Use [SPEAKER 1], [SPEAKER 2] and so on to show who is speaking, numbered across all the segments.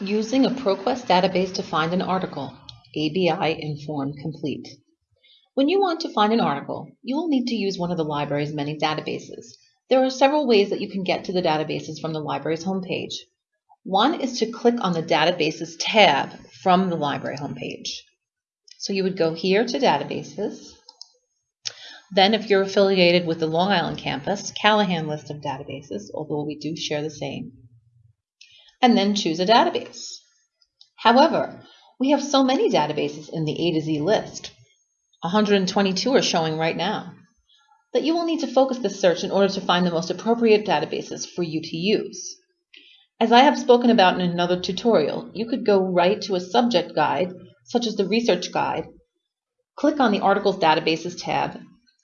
[SPEAKER 1] Using a ProQuest database to find an article, ABI Inform Complete. When you want to find an article, you will need to use one of the library's many databases. There are several ways that you can get to the databases from the library's homepage. One is to click on the Databases tab from the library homepage. So you would go here to Databases. Then if you're affiliated with the Long Island campus, Callahan list of databases, although we do share the same and then choose a database. However, we have so many databases in the A to Z list, 122 are showing right now, that you will need to focus the search in order to find the most appropriate databases for you to use. As I have spoken about in another tutorial, you could go right to a subject guide, such as the research guide, click on the articles databases tab,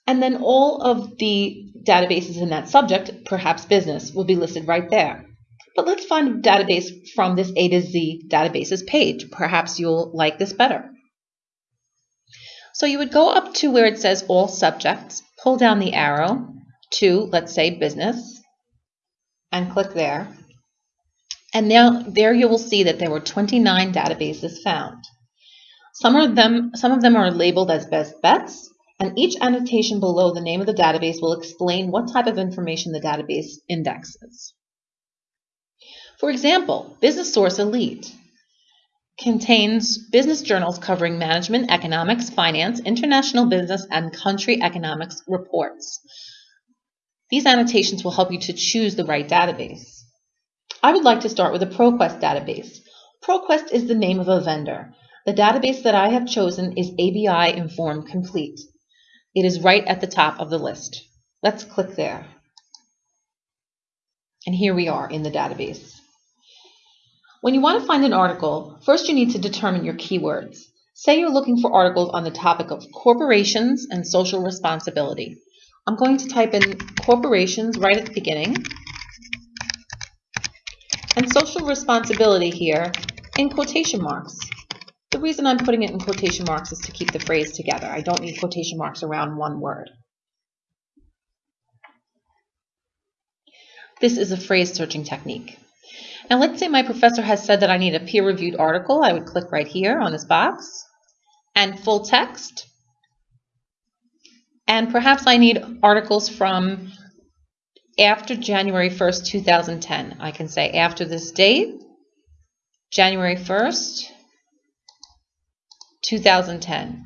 [SPEAKER 1] and then all of the databases in that subject, perhaps business, will be listed right there. But let's find a database from this A to Z databases page. Perhaps you'll like this better. So you would go up to where it says all subjects, pull down the arrow to, let's say, business, and click there. And now there you will see that there were 29 databases found. Some of them, some of them are labeled as best bets, and each annotation below the name of the database will explain what type of information the database indexes. For example, Business Source Elite contains business journals covering management, economics, finance, international business, and country economics reports. These annotations will help you to choose the right database. I would like to start with a ProQuest database. ProQuest is the name of a vendor. The database that I have chosen is ABI Inform Complete. It is right at the top of the list. Let's click there. And here we are in the database. When you want to find an article, first you need to determine your keywords. Say you're looking for articles on the topic of corporations and social responsibility. I'm going to type in corporations right at the beginning and social responsibility here in quotation marks. The reason I'm putting it in quotation marks is to keep the phrase together. I don't need quotation marks around one word. This is a phrase searching technique. Now let's say my professor has said that I need a peer-reviewed article. I would click right here on this box and full text. And perhaps I need articles from after January 1st, 2010. I can say after this date, January 1st, 2010.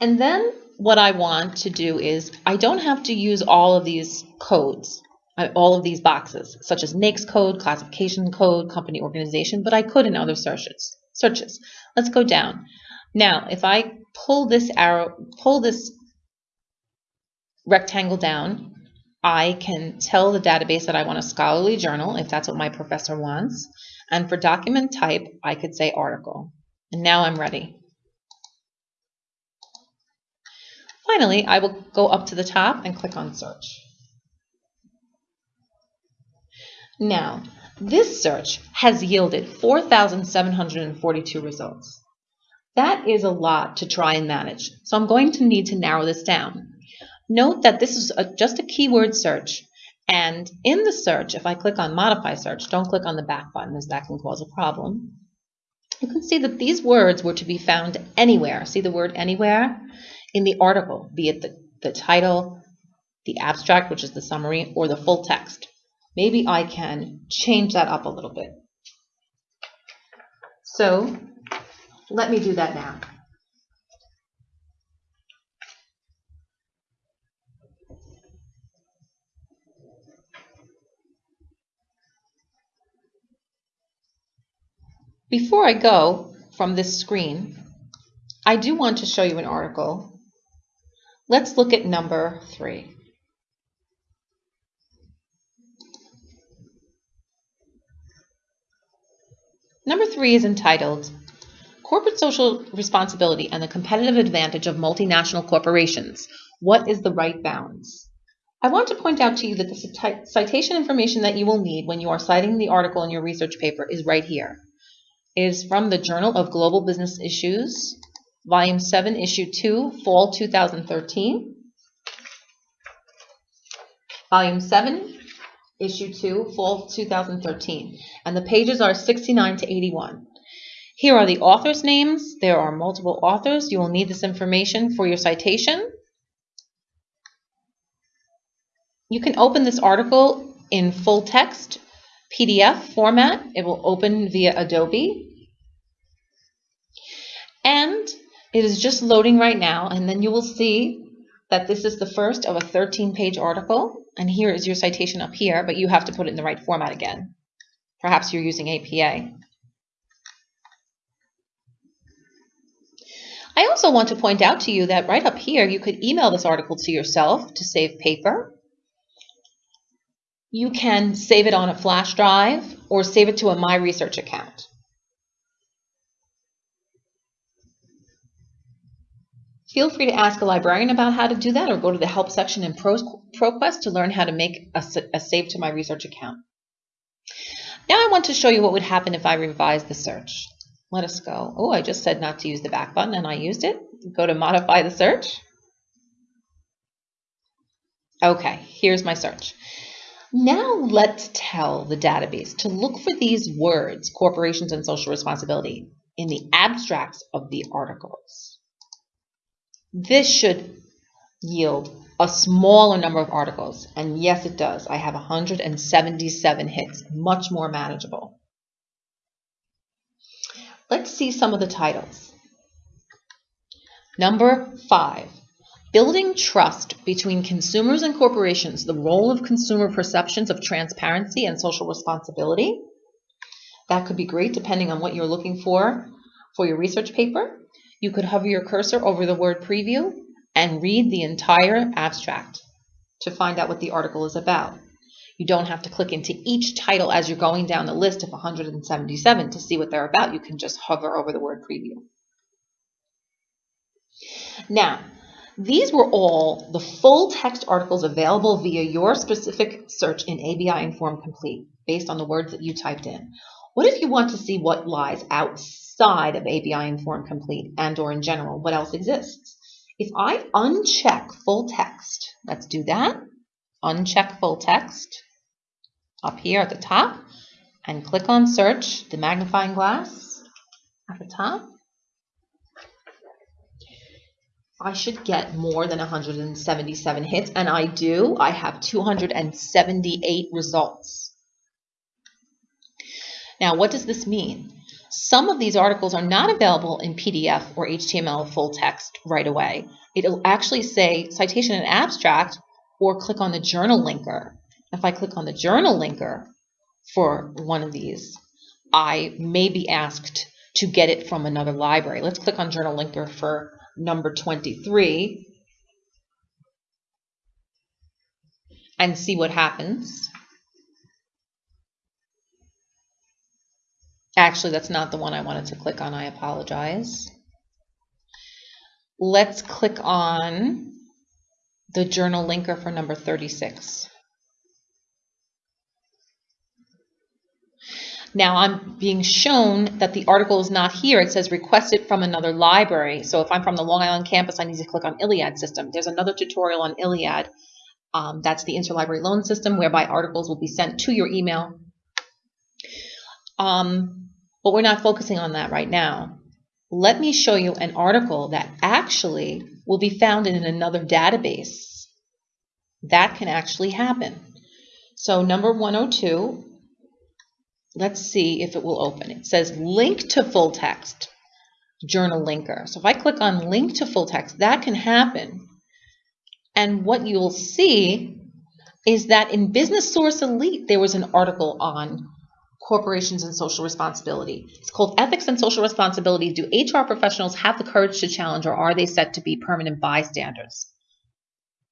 [SPEAKER 1] And then what I want to do is I don't have to use all of these codes, uh, all of these boxes, such as NAICS code, classification code, company organization, but I could in other searches. Searches. Let's go down. Now, if I pull this arrow, pull this rectangle down, I can tell the database that I want a scholarly journal, if that's what my professor wants. And for document type, I could say article. And now I'm ready. Finally, I will go up to the top and click on search. Now, this search has yielded 4,742 results. That is a lot to try and manage, so I'm going to need to narrow this down. Note that this is a, just a keyword search, and in the search, if I click on modify search, don't click on the back button as that can cause a problem, you can see that these words were to be found anywhere. See the word anywhere? In the article, be it the, the title, the abstract, which is the summary, or the full text. Maybe I can change that up a little bit. So let me do that now. Before I go from this screen, I do want to show you an article Let's look at number three. Number three is entitled Corporate Social Responsibility and the Competitive Advantage of Multinational Corporations. What is the right balance? I want to point out to you that the citation information that you will need when you are citing the article in your research paper is right here. It is from the Journal of Global Business Issues, Volume 7, Issue 2, Fall 2013. Volume 7, Issue 2, Fall 2013. And the pages are 69 to 81. Here are the authors' names. There are multiple authors. You will need this information for your citation. You can open this article in full text PDF format. It will open via Adobe. And it is just loading right now, and then you will see that this is the first of a 13-page article, and here is your citation up here, but you have to put it in the right format again. Perhaps you're using APA. I also want to point out to you that right up here, you could email this article to yourself to save paper. You can save it on a flash drive or save it to a My Research account. Feel free to ask a librarian about how to do that or go to the help section in ProQuest to learn how to make a, a save to my research account. Now I want to show you what would happen if I revise the search. Let us go. Oh, I just said not to use the back button and I used it. Go to modify the search. Okay, here's my search. Now let's tell the database to look for these words, corporations and social responsibility, in the abstracts of the articles. This should yield a smaller number of articles. And yes, it does. I have 177 hits, much more manageable. Let's see some of the titles. Number five, building trust between consumers and corporations, the role of consumer perceptions of transparency and social responsibility. That could be great depending on what you're looking for for your research paper. You could hover your cursor over the word preview and read the entire abstract to find out what the article is about. You don't have to click into each title as you're going down the list of 177 to see what they're about. You can just hover over the word preview. Now, these were all the full text articles available via your specific search in ABI Inform Complete based on the words that you typed in. What if you want to see what lies outside of ABI Inform Complete and or in general, what else exists? If I uncheck full text, let's do that. Uncheck full text up here at the top and click on search, the magnifying glass at the top. I should get more than 177 hits, and I do. I have 278 results. Now, what does this mean? Some of these articles are not available in PDF or HTML full text right away. It'll actually say citation and abstract or click on the journal linker. If I click on the journal linker for one of these, I may be asked to get it from another library. Let's click on journal linker for number 23 and see what happens. Actually, that's not the one I wanted to click on. I apologize. Let's click on the journal linker for number 36. Now I'm being shown that the article is not here. It says requested from another library. So if I'm from the Long Island campus, I need to click on ILLiad system. There's another tutorial on ILLiad. Um, that's the interlibrary loan system whereby articles will be sent to your email. Um, but we're not focusing on that right now. Let me show you an article that actually will be found in another database. That can actually happen. So number 102, let's see if it will open. It says link to full text journal linker. So if I click on link to full text, that can happen. And what you'll see is that in Business Source Elite, there was an article on corporations and social responsibility. It's called Ethics and Social Responsibility. Do HR professionals have the courage to challenge or are they set to be permanent bystanders?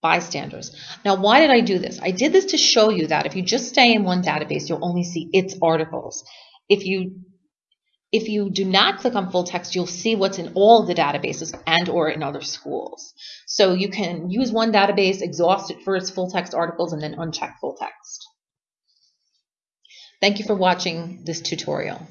[SPEAKER 1] Bystanders. Now, why did I do this? I did this to show you that if you just stay in one database, you'll only see its articles. If you if you do not click on full text, you'll see what's in all the databases and or in other schools. So you can use one database, exhaust it for its full text articles, and then uncheck full text. Thank you for watching this tutorial.